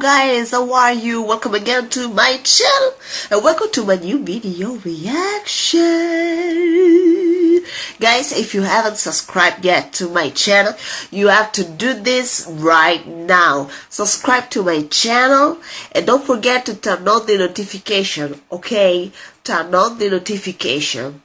guys, how are you? Welcome again to my channel and welcome to my new video reaction. Guys, if you haven't subscribed yet to my channel, you have to do this right now. Subscribe to my channel and don't forget to turn on the notification, okay? Turn on the notification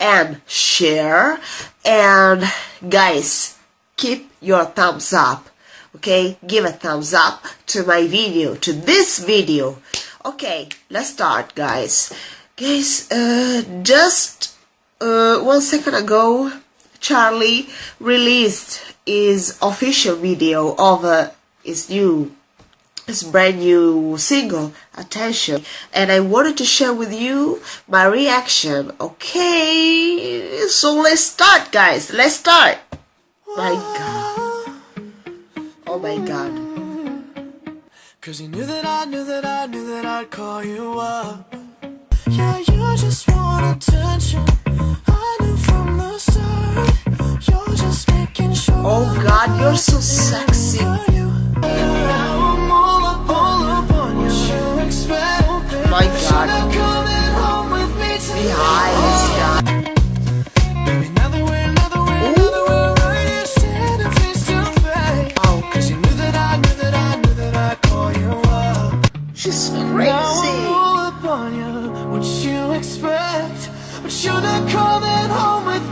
and share and guys, keep your thumbs up okay give a thumbs up to my video to this video. Okay let's start guys. Guys uh, just uh, one second ago Charlie released his official video of uh, his new his brand new single attention. And I wanted to share with you my reaction. Okay so let's start guys. Let's start. My god Oh god. Cause you knew that I knew that I knew that I'd call you up. Yeah, you just want attention. I knew from the start. You're just making sure. Oh god, you're so sexy. My god. Behind, oh, God. She's crazy. What you expect? But you're not coming home with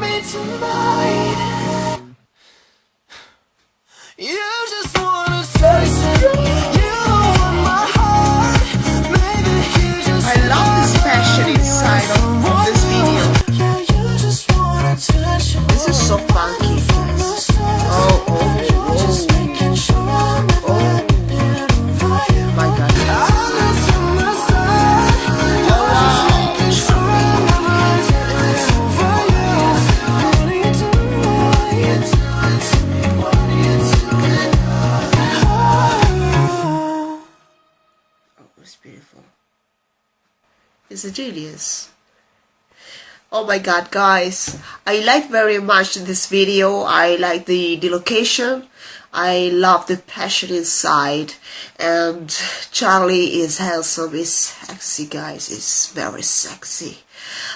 It's a genius. Oh my god, guys. I like very much this video. I like the, the location. I love the passion inside. And Charlie is handsome, is sexy, guys. Is very sexy.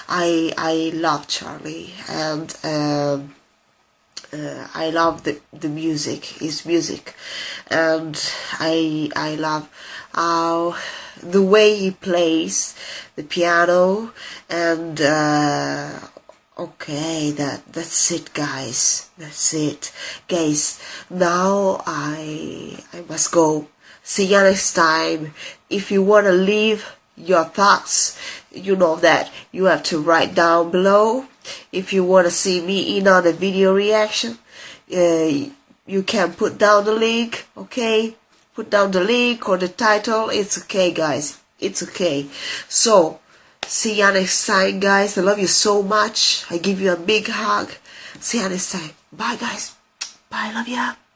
I I love Charlie. And um, uh, I love the, the music, his music, and I I love how the way he plays the piano and uh, okay that that's it guys. That's it. Guys now I I must go. See you next time. If you want to leave your thoughts you know that you have to write down below. If you want to see me in on a video reaction uh, you can put down the link okay put down the link or the title it's okay guys. It's okay. So see you next time guys. I love you so much. I give you a big hug. See you next time bye guys. Bye love ya